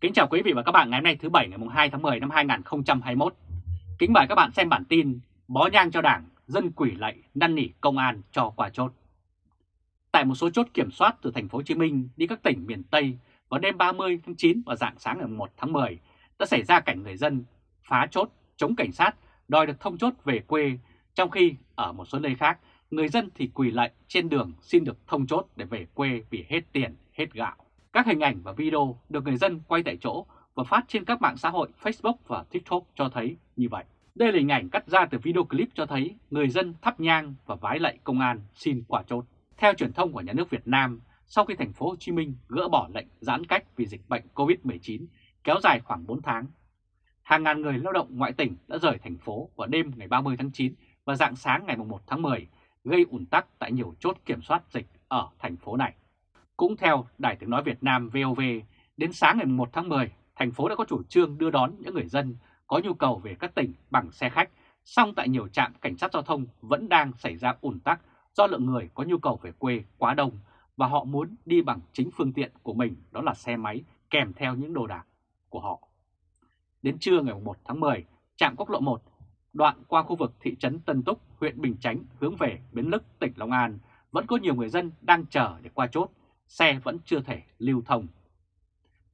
Kính chào quý vị và các bạn ngày hôm nay thứ Bảy ngày 2 tháng 10 năm 2021. Kính mời các bạn xem bản tin Bó nhang cho đảng, dân quỷ lạy năn nỉ công an cho quả chốt. Tại một số chốt kiểm soát từ thành phố Hồ Chí Minh đi các tỉnh miền Tây vào đêm 30 tháng 9 và dạng sáng ngày 1 tháng 10 đã xảy ra cảnh người dân phá chốt chống cảnh sát đòi được thông chốt về quê, trong khi ở một số nơi khác người dân thì quỳ lạy trên đường xin được thông chốt để về quê vì hết tiền, hết gạo. Các hình ảnh và video được người dân quay tại chỗ và phát trên các mạng xã hội Facebook và TikTok cho thấy như vậy. Đây là hình ảnh cắt ra từ video clip cho thấy người dân thắp nhang và vái lạy công an xin quả chốt. Theo truyền thông của nhà nước Việt Nam, sau khi thành phố Hồ Chí Minh gỡ bỏ lệnh giãn cách vì dịch bệnh COVID-19 kéo dài khoảng 4 tháng, hàng ngàn người lao động ngoại tỉnh đã rời thành phố vào đêm ngày 30 tháng 9 và dạng sáng ngày 1 tháng 10, gây ủn tắc tại nhiều chốt kiểm soát dịch ở thành phố này. Cũng theo Đài tiếng nói Việt Nam VOV, đến sáng ngày 1 tháng 10, thành phố đã có chủ trương đưa đón những người dân có nhu cầu về các tỉnh bằng xe khách, song tại nhiều trạm cảnh sát giao thông vẫn đang xảy ra ủn tắc do lượng người có nhu cầu về quê quá đông và họ muốn đi bằng chính phương tiện của mình đó là xe máy kèm theo những đồ đạc của họ. Đến trưa ngày 1 tháng 10, trạm quốc lộ 1 đoạn qua khu vực thị trấn Tân Túc, huyện Bình Chánh hướng về Bến Lức, tỉnh Long An vẫn có nhiều người dân đang chờ để qua chốt xe vẫn chưa thể lưu thông.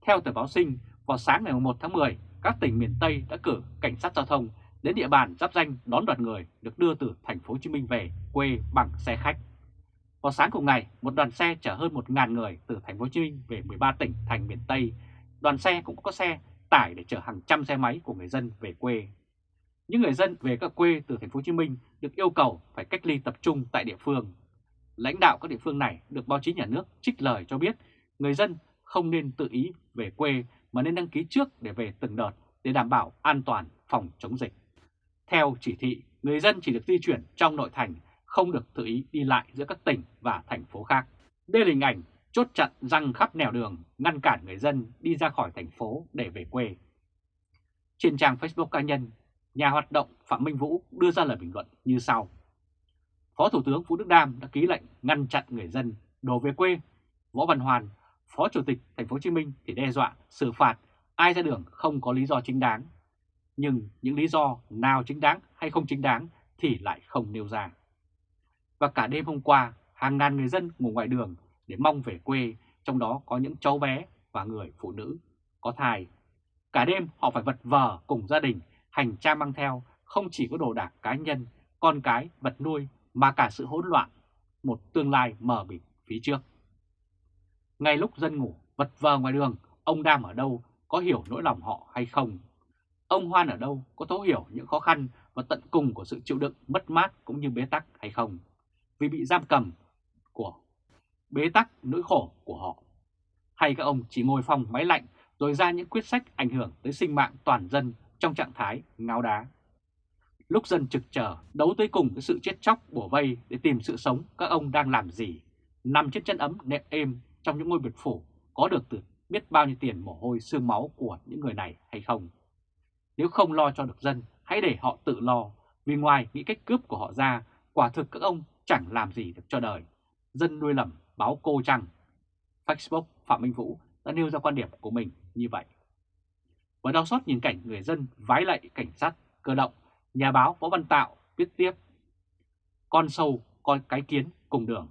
Theo tờ báo sinh, vào sáng ngày 1 tháng 10, các tỉnh miền Tây đã cử cảnh sát giao thông đến địa bàn giáp danh đón đoàn người được đưa từ thành phố Hồ Chí Minh về quê bằng xe khách. Vào sáng cùng ngày, một đoàn xe chở hơn 1.000 người từ thành phố Hồ Chí Minh về 13 tỉnh thành miền Tây. Đoàn xe cũng có xe tải để chở hàng trăm xe máy của người dân về quê. Những người dân về các quê từ thành phố Hồ Chí Minh được yêu cầu phải cách ly tập trung tại địa phương Lãnh đạo các địa phương này được báo chí nhà nước trích lời cho biết người dân không nên tự ý về quê mà nên đăng ký trước để về từng đợt để đảm bảo an toàn phòng chống dịch. Theo chỉ thị, người dân chỉ được di chuyển trong nội thành, không được tự ý đi lại giữa các tỉnh và thành phố khác. Đây là hình ảnh chốt chặn răng khắp nẻo đường, ngăn cản người dân đi ra khỏi thành phố để về quê. Trên trang Facebook cá nhân, nhà hoạt động Phạm Minh Vũ đưa ra lời bình luận như sau. Phó Thủ tướng Vũ Đức Đam đã ký lệnh ngăn chặn người dân đổ về quê. Võ Văn Hoàn, Phó Chủ tịch Thành phố Hồ Chí Minh thì đe dọa xử phạt ai ra đường không có lý do chính đáng. Nhưng những lý do nào chính đáng hay không chính đáng thì lại không nêu ra. Và cả đêm hôm qua, hàng ngàn người dân ngủ ngoài đường để mong về quê, trong đó có những cháu bé và người phụ nữ có thai. Cả đêm họ phải vật vờ cùng gia đình, hành trang mang theo không chỉ có đồ đạc cá nhân, con cái, vật nuôi mà cả sự hỗn loạn, một tương lai mờ mịt phía trước. Ngay lúc dân ngủ vật vờ ngoài đường, ông Đam ở đâu có hiểu nỗi lòng họ hay không? Ông Hoan ở đâu có thấu hiểu những khó khăn và tận cùng của sự chịu đựng mất mát cũng như bế tắc hay không? Vì bị giam cầm của bế tắc nỗi khổ của họ. Hay các ông chỉ ngồi phòng máy lạnh rồi ra những quyết sách ảnh hưởng tới sinh mạng toàn dân trong trạng thái ngáo đá. Lúc dân trực chờ, đấu tới cùng với sự chết chóc bủa vây để tìm sự sống, các ông đang làm gì? Nằm trên chân ấm nệm êm trong những ngôi biệt phủ có được từ biết bao nhiêu tiền mồ hôi xương máu của những người này hay không? Nếu không lo cho được dân, hãy để họ tự lo, vì ngoài nghĩ cách cướp của họ ra, quả thực các ông chẳng làm gì được cho đời. Dân nuôi lầm báo cô chăng? Facebook Phạm Minh Vũ đã nêu ra quan điểm của mình như vậy. Và đau xót nhìn cảnh người dân vái lạy cảnh sát cơ động Nhà báo Võ Văn Tạo viết tiếp Con sâu, con cái kiến cùng đường.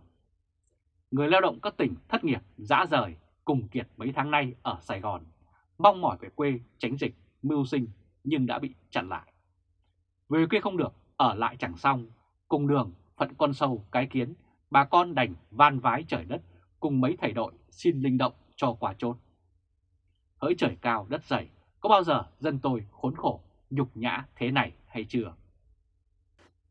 Người lao động các tỉnh thất nghiệp, dã rời, cùng kiệt mấy tháng nay ở Sài Gòn Mong mỏi về quê tránh dịch, mưu sinh nhưng đã bị chặn lại. Về quê không được, ở lại chẳng xong Cùng đường, phận con sâu, cái kiến Bà con đành van vái trời đất cùng mấy thầy đội xin linh động cho quả chốt. Hỡi trời cao đất dày, có bao giờ dân tôi khốn khổ, nhục nhã thế này? Hay chưa.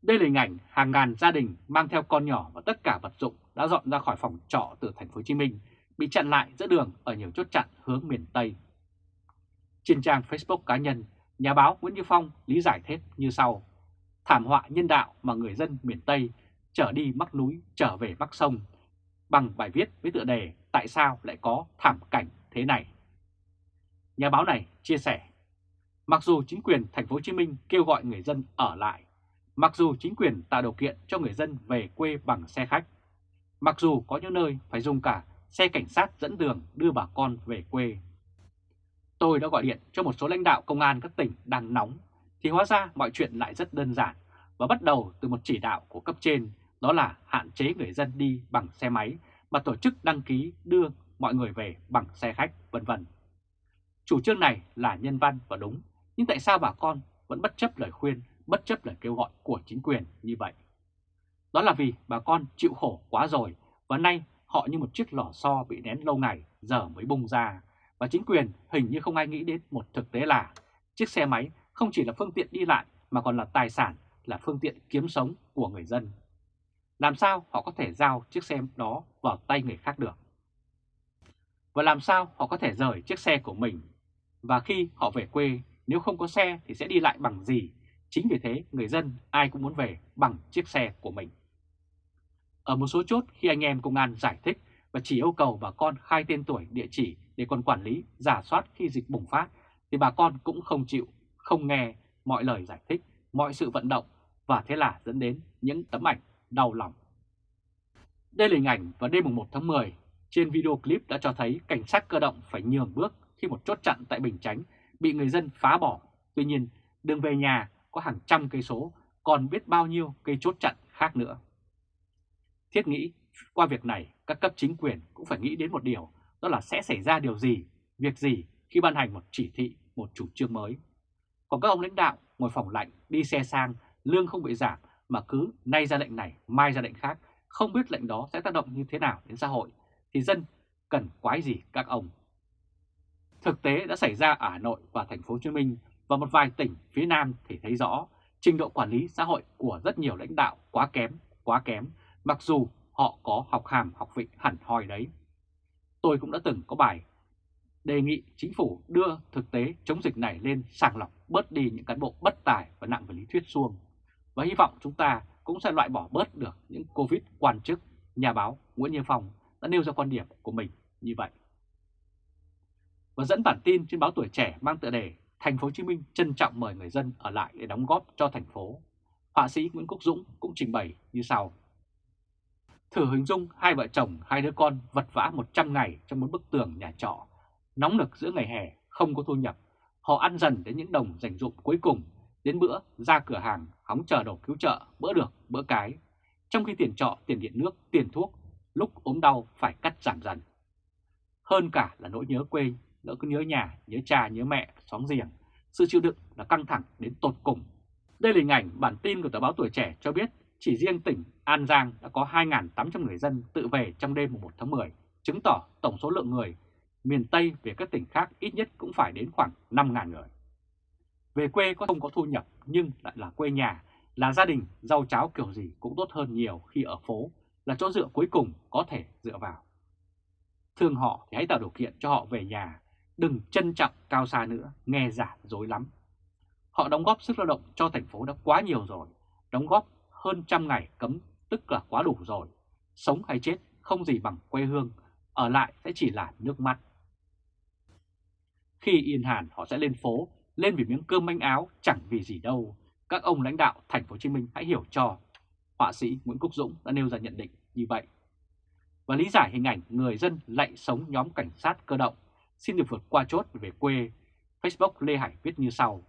Đây là hình ảnh hàng ngàn gia đình mang theo con nhỏ và tất cả vật dụng đã dọn ra khỏi phòng trọ từ thành phố Hồ Chí Minh bị chặn lại giữa đường ở nhiều chốt chặn hướng miền Tây. Trên trang Facebook cá nhân, nhà báo Nguyễn Như Phong lý giải thêm như sau. Thảm họa nhân đạo mà người dân miền Tây trở đi mắc núi, trở về mắc sông bằng bài viết với tựa đề Tại sao lại có thảm cảnh thế này? Nhà báo này chia sẻ Mặc dù chính quyền thành phố Hồ Chí Minh kêu gọi người dân ở lại, mặc dù chính quyền tạo điều kiện cho người dân về quê bằng xe khách, mặc dù có những nơi phải dùng cả xe cảnh sát dẫn đường đưa bà con về quê. Tôi đã gọi điện cho một số lãnh đạo công an các tỉnh đang nóng, thì hóa ra mọi chuyện lại rất đơn giản và bắt đầu từ một chỉ đạo của cấp trên, đó là hạn chế người dân đi bằng xe máy mà tổ chức đăng ký đưa mọi người về bằng xe khách, vân vân. Chủ trương này là nhân văn và đúng, nhưng tại sao bà con vẫn bất chấp lời khuyên, bất chấp lời kêu gọi của chính quyền như vậy? Đó là vì bà con chịu khổ quá rồi và nay họ như một chiếc lò xo bị nén lâu ngày giờ mới bung ra. Và chính quyền hình như không ai nghĩ đến một thực tế là chiếc xe máy không chỉ là phương tiện đi lại mà còn là tài sản, là phương tiện kiếm sống của người dân. Làm sao họ có thể giao chiếc xe đó vào tay người khác được? Và làm sao họ có thể rời chiếc xe của mình? Và khi họ về quê, nếu không có xe thì sẽ đi lại bằng gì? Chính vì thế người dân ai cũng muốn về bằng chiếc xe của mình. Ở một số chốt khi anh em công an giải thích và chỉ yêu cầu bà con khai tên tuổi địa chỉ để còn quản lý, giả soát khi dịch bùng phát, thì bà con cũng không chịu, không nghe mọi lời giải thích, mọi sự vận động và thế là dẫn đến những tấm ảnh đau lòng. Đây là hình ảnh vào đêm 1 tháng 10, trên video clip đã cho thấy cảnh sát cơ động phải nhường bước khi một chốt chặn tại Bình Chánh bị người dân phá bỏ. Tuy nhiên, đường về nhà có hàng trăm cây số, còn biết bao nhiêu cây chốt chặn khác nữa. Thiết nghĩ qua việc này, các cấp chính quyền cũng phải nghĩ đến một điều, đó là sẽ xảy ra điều gì, việc gì khi ban hành một chỉ thị, một chủ trương mới. Còn các ông lãnh đạo ngồi phòng lạnh, đi xe sang, lương không bị giảm mà cứ nay ra lệnh này, mai ra lệnh khác, không biết lệnh đó sẽ tác động như thế nào đến xã hội, thì dân cần quái gì các ông. Thực tế đã xảy ra ở Hà Nội và thành phố Hồ Chí Minh và một vài tỉnh phía Nam thì thấy rõ trình độ quản lý xã hội của rất nhiều lãnh đạo quá kém, quá kém mặc dù họ có học hàm học vị hẳn hoi đấy. Tôi cũng đã từng có bài đề nghị chính phủ đưa thực tế chống dịch này lên sàng lọc bớt đi những cán bộ bất tài và nặng về lý thuyết suông Và hy vọng chúng ta cũng sẽ loại bỏ bớt được những Covid quan chức, nhà báo Nguyễn Như Phong đã nêu ra quan điểm của mình như vậy. Và dẫn bản tin trên báo Tuổi Trẻ mang tựa đề Thành phố Hồ Chí Minh trân trọng mời người dân ở lại để đóng góp cho thành phố. Họa sĩ Nguyễn Quốc Dũng cũng trình bày như sau. Thử hình dung hai vợ chồng, hai đứa con vật vã 100 ngày trong một bức tường nhà trọ, nóng nực giữa ngày hè, không có thu nhập. Họ ăn dần đến những đồng dành dụng cuối cùng, đến bữa ra cửa hàng hóng chờ đồ cứu trợ, bữa được, bữa cái. Trong khi tiền trọ, tiền điện nước, tiền thuốc, lúc ốm đau phải cắt giảm dần. Hơn cả là nỗi nhớ quê, nỗi cứ nhớ nhà, nhớ cha, nhớ mẹ, xóm giềng. À? Sự chịu đựng là căng thẳng đến tột cùng. Đây là hình ảnh bản tin của tờ báo Tuổi Trẻ cho biết chỉ riêng tỉnh An Giang đã có 2.800 người dân tự về trong đêm 1 tháng 10, chứng tỏ tổng số lượng người miền Tây về các tỉnh khác ít nhất cũng phải đến khoảng 5.000 người. Về quê có không có thu nhập nhưng lại là quê nhà, là gia đình, rau cháo kiểu gì cũng tốt hơn nhiều khi ở phố, là chỗ dựa cuối cùng có thể dựa vào. Thương họ thì hãy tạo điều kiện cho họ về nhà, đừng trân trọng cao xa nữa, nghe giả dối lắm. Họ đóng góp sức lao động cho thành phố đã quá nhiều rồi, đóng góp hơn trăm ngày cấm tức là quá đủ rồi. Sống hay chết không gì bằng quê hương, ở lại sẽ chỉ là nước mắt. Khi yên hàn họ sẽ lên phố, lên vì miếng cơm manh áo chẳng vì gì đâu. Các ông lãnh đạo thành phố Hồ Chí Minh hãy hiểu cho. Họa sĩ Nguyễn Quốc Dũng đã nêu ra nhận định như vậy. Và lý giải hình ảnh người dân lạy sống nhóm cảnh sát cơ động xin được vượt qua chốt về quê, Facebook Lê Hải viết như sau.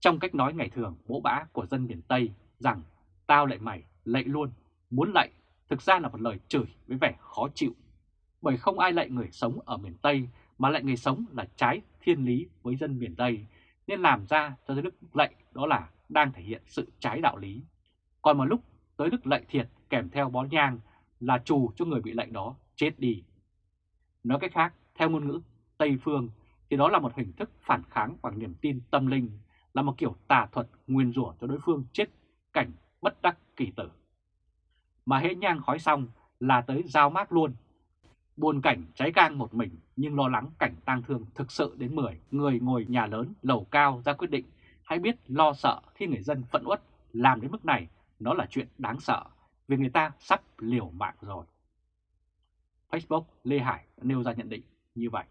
Trong cách nói ngày thường bỗ bã của dân miền Tây rằng tao lại mày, lạy luôn, muốn lạy thực ra là một lời chửi với vẻ khó chịu. Bởi không ai lạy người sống ở miền Tây mà lạy người sống là trái thiên lý với dân miền Tây, nên làm ra cho tới đức lạy đó là đang thể hiện sự trái đạo lý. Còn một lúc tới đức lạy thiệt kèm theo bó nhang là trù cho người bị lệnh đó chết đi. Nói cách khác, theo ngôn ngữ Tây Phương thì đó là một hình thức phản kháng bằng niềm tin tâm linh, là một kiểu tà thuật nguyên rủa cho đối phương chết cảnh bất đắc kỳ tử. Mà hễ nhang khói xong là tới giao mát luôn. Buồn cảnh cháy gang một mình nhưng lo lắng cảnh tang thương thực sự đến 10 người ngồi nhà lớn lầu cao ra quyết định hãy biết lo sợ khi người dân phận uất làm đến mức này nó là chuyện đáng sợ vì người ta sắp liều mạng rồi. Facebook Lê Hải nêu ra nhận định như vậy.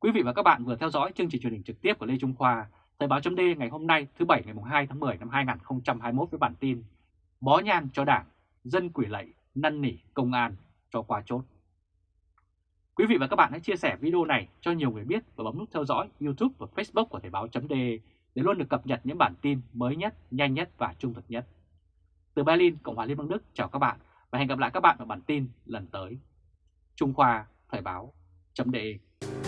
Quý vị và các bạn vừa theo dõi chương trình truyền hình trực tiếp của Lê Trung Khoa, Thời báo chấm ngày hôm nay thứ Bảy ngày 2 tháng 10 năm 2021 với bản tin Bó nhang cho đảng, dân quỷ lệ, năn nỉ công an cho qua chốt. Quý vị và các bạn hãy chia sẻ video này cho nhiều người biết và bấm nút theo dõi YouTube và Facebook của Thời báo .de để luôn được cập nhật những bản tin mới nhất, nhanh nhất và trung thực nhất. Từ Berlin, Cộng hòa Liên bang Đức chào các bạn và hẹn gặp lại các bạn ở bản tin lần tới. Trung Khoa Thời báo .de